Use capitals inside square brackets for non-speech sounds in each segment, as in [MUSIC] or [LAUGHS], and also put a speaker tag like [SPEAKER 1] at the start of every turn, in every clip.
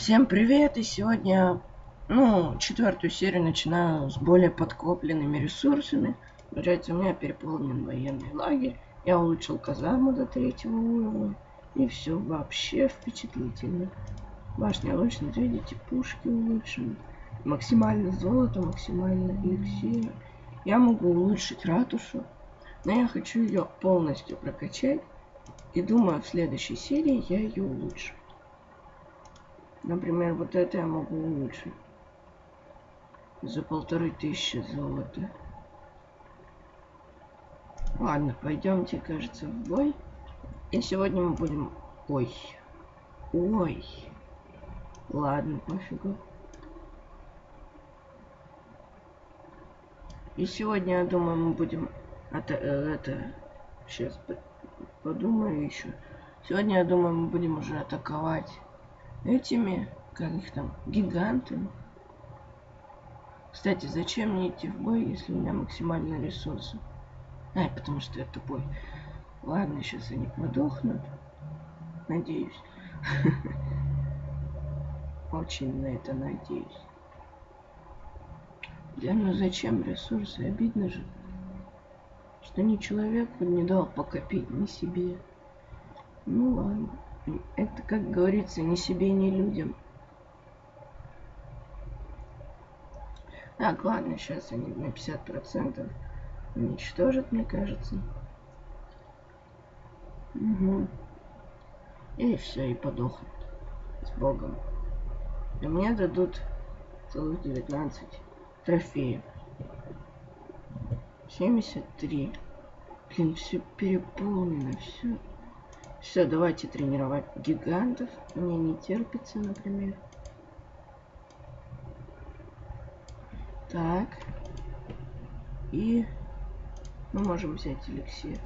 [SPEAKER 1] Всем привет! И сегодня, ну, четвертую серию начинаю с более подкопленными ресурсами. Получается, у меня переполнен военный лагерь. Я улучшил казарму до третьего уровня. И все вообще впечатлительно. Башня улучшена, видите, пушки улучшены. Максимально золото, максимально эликсир. Я могу улучшить ратушу. Но я хочу ее полностью прокачать. И думаю, в следующей серии я ее улучшу. Например, вот это я могу улучшить. За полторы тысячи золота. Ладно, пойдемте, кажется, в бой. И сегодня мы будем... Ой. Ой. Ладно, пофигу. И сегодня, я думаю, мы будем... Это... Э, это... Сейчас подумаю еще. Сегодня, я думаю, мы будем уже атаковать этими, как их там, гигантами. Кстати, зачем мне идти в бой, если у меня максимальные ресурсы? А, потому что я тупой. Ладно, сейчас они подохнут. Надеюсь. [LAUGHS] Очень на это надеюсь. Да ну зачем ресурсы? Обидно же. Что ни человеку не дал покопить, ни себе. Ну ладно. Это, как говорится, ни себе, ни людям. Так, ладно, сейчас они на 50% уничтожат, мне кажется. Угу. И все, и подохнут. С Богом. И мне дадут целых 19 трофеев. 73. Блин, все переполнено, все. Все, давайте тренировать гигантов. Мне не терпится, например. Так. И мы можем взять эликсир.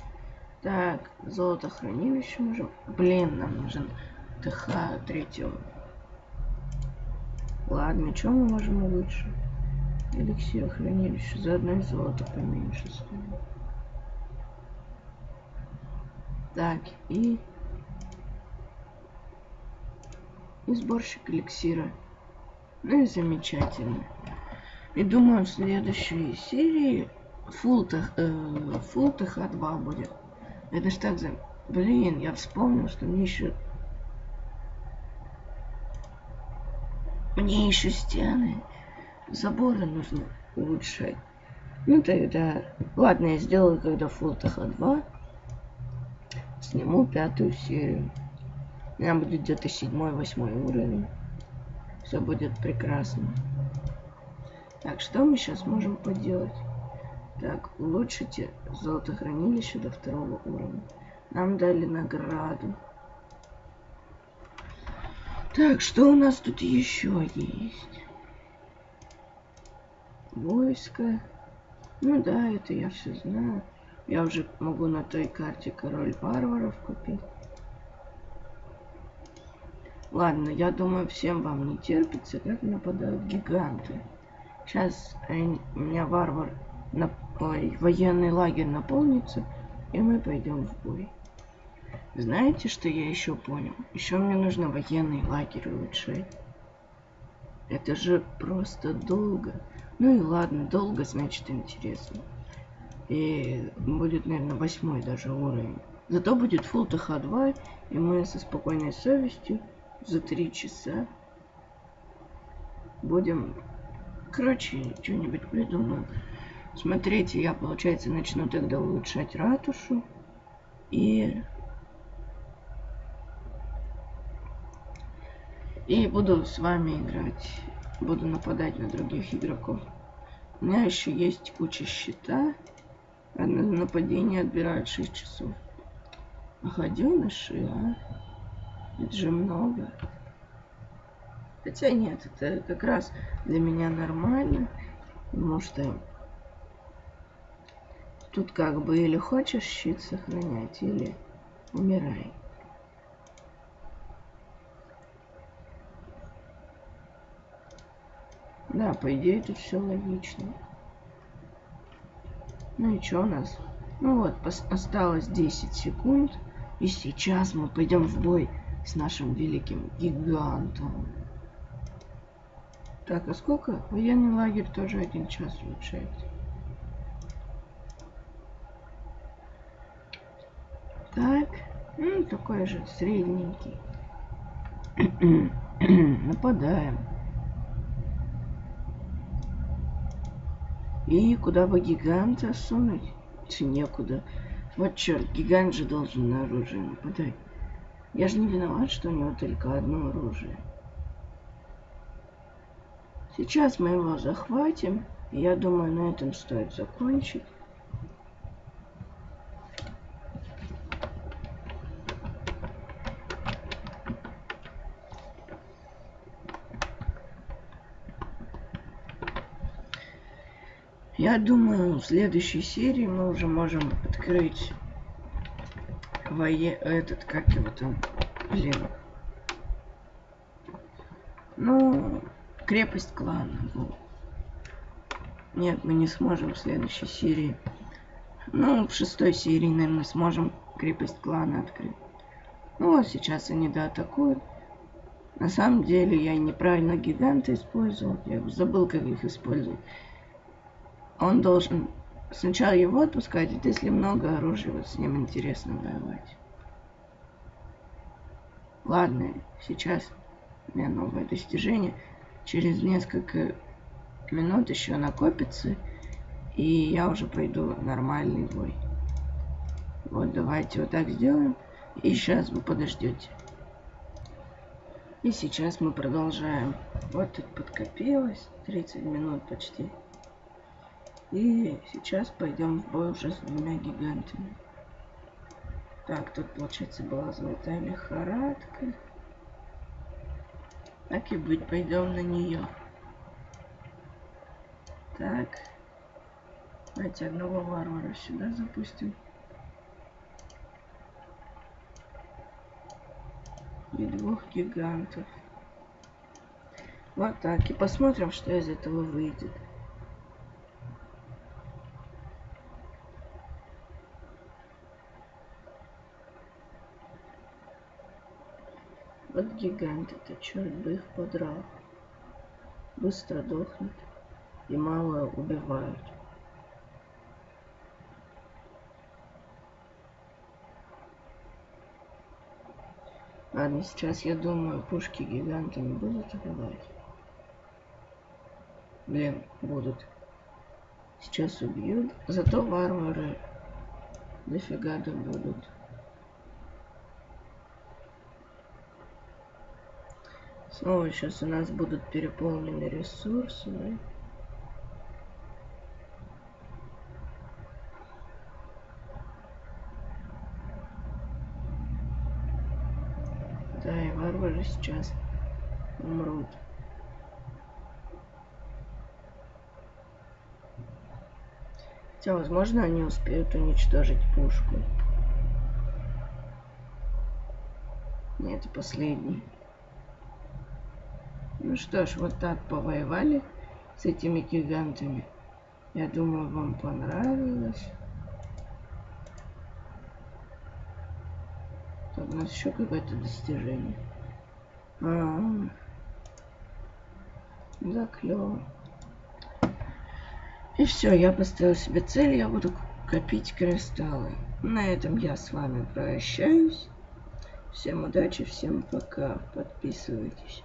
[SPEAKER 1] Так, золото хранилище можем. Блин, нам нужен ТХ третьего. Ладно, что мы можем улучшить? Эликсир хранилище. Заодно и золото поменьше стоит. Так, и... И сборщик эликсира. Ну и замечательно. И думаю, в следующей серии фул, э, фул ТХ-2 будет. Это ж так за... Блин, я вспомнил, что мне еще... Мне еще стены, заборы нужно улучшать. Ну тогда... Ладно, я сделаю, когда фул ТХ-2 сниму пятую серию. У меня будет где-то седьмой, восьмой уровень. Все будет прекрасно. Так, что мы сейчас можем поделать? Так, улучшите золотохранилище до второго уровня. Нам дали награду. Так, что у нас тут еще есть? Войско. Ну да, это я все знаю. Я уже могу на той карте король варваров купить. Ладно, я думаю, всем вам не терпится, как нападают гиганты. Сейчас э, у меня варвар, на, ой, военный лагерь наполнится, и мы пойдем в бой. Знаете, что я еще понял? Еще мне нужно военный лагерь улучшать. Это же просто долго. Ну и ладно, долго, значит интересно. И будет, наверное, восьмой даже уровень. Зато будет Full TH2, и мы со спокойной совестью за три часа будем... Короче, что-нибудь придумаем. Смотрите, я, получается, начну тогда улучшать ратушу. И... И буду с вами играть. Буду нападать на других игроков. У меня еще есть куча щита. Одно нападение отбирает 6 часов. А ходеныши, а? Это же много. Хотя нет, это как раз для меня нормально. Потому что тут как бы или хочешь щит сохранять, или умирай. Да, по идее тут все логично. Ну и что у нас? Ну вот, осталось 10 секунд. И сейчас мы пойдем в бой с нашим великим гигантом. Так, а сколько? Военный лагерь тоже один час улучшается. Так, ну, такой же средненький. [CLEARS THROAT] Нападаем. И куда бы гиганта сунуть? Некуда. Вот черт, гигант же должен на оружие нападать. Я же не виноват, что у него только одно оружие. Сейчас мы его захватим. Я думаю, на этом стоит закончить. Я думаю, в следующей серии мы уже можем открыть вое... этот, как его там, блин. Ну, крепость клана. Нет, мы не сможем в следующей серии. Ну, в шестой серии, наверное, сможем крепость клана открыть. Ну, а сейчас они доатакуют. На самом деле, я неправильно гиганты использовал. Я забыл, как их использовать он должен сначала его отпускать, вот если много оружия, вот с ним интересно воевать. Ладно, сейчас у меня новое достижение. Через несколько минут еще накопится, и я уже пойду нормальный бой. Вот, давайте вот так сделаем. И сейчас вы подождете. И сейчас мы продолжаем. Вот тут подкопилось 30 минут почти. И сейчас пойдем в бой уже с двумя гигантами. Так, тут, получается, была золотая лихорадка. Так и быть, пойдем на нее. Так. Давайте одного варвара сюда запустим. И двух гигантов. Вот так. И посмотрим, что из этого выйдет. Вот гиганты-то, черт бы их подрал. Быстро дохнут и мало убивают. Ладно, сейчас я думаю, пушки гигантами будут убивать. Блин, будут. Сейчас убьют. Зато варвары дофига да Снова сейчас у нас будут переполнены ресурсы, да? Да, и варвары сейчас умрут. Хотя, возможно, они успеют уничтожить пушку. Нет, последний. Ну что ж, вот так повоевали с этими гигантами. Я думаю, вам понравилось. Так, у нас еще какое-то достижение. А, -а, -а. да, клево. И все, я поставил себе цель, я буду копить кристаллы. На этом я с вами прощаюсь. Всем удачи, всем пока. Подписывайтесь.